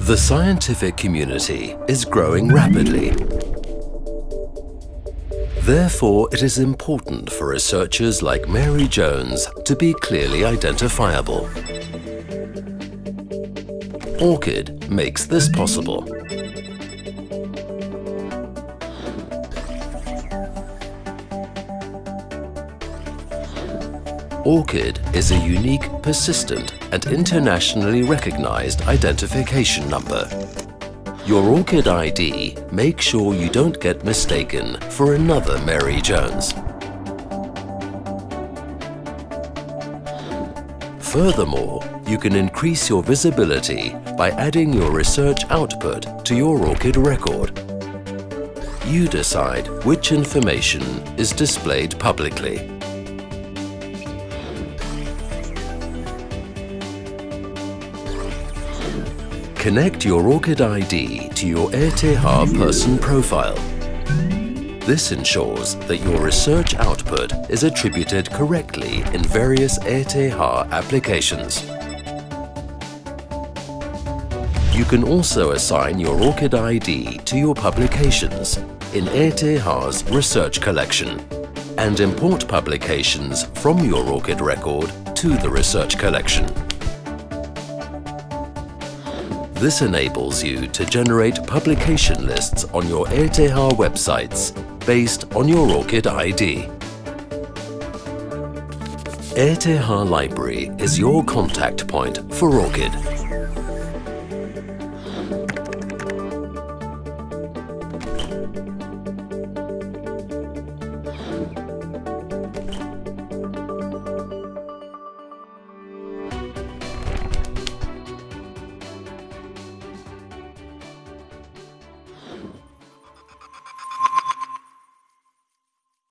The scientific community is growing rapidly. Therefore, it is important for researchers like Mary Jones to be clearly identifiable. ORCID makes this possible. ORCID is a unique, persistent and internationally recognized identification number. Your ORCID ID makes sure you don't get mistaken for another Mary Jones. Furthermore, you can increase your visibility by adding your research output to your ORCID record. You decide which information is displayed publicly. Connect your ORCID ID to your ETH person profile. This ensures that your research output is attributed correctly in various ETH applications. You can also assign your ORCID ID to your publications in ETH's research collection and import publications from your ORCID record to the research collection. This enables you to generate publication lists on your ETH websites based on your ORCID ID. ETH Library is your contact point for ORCID.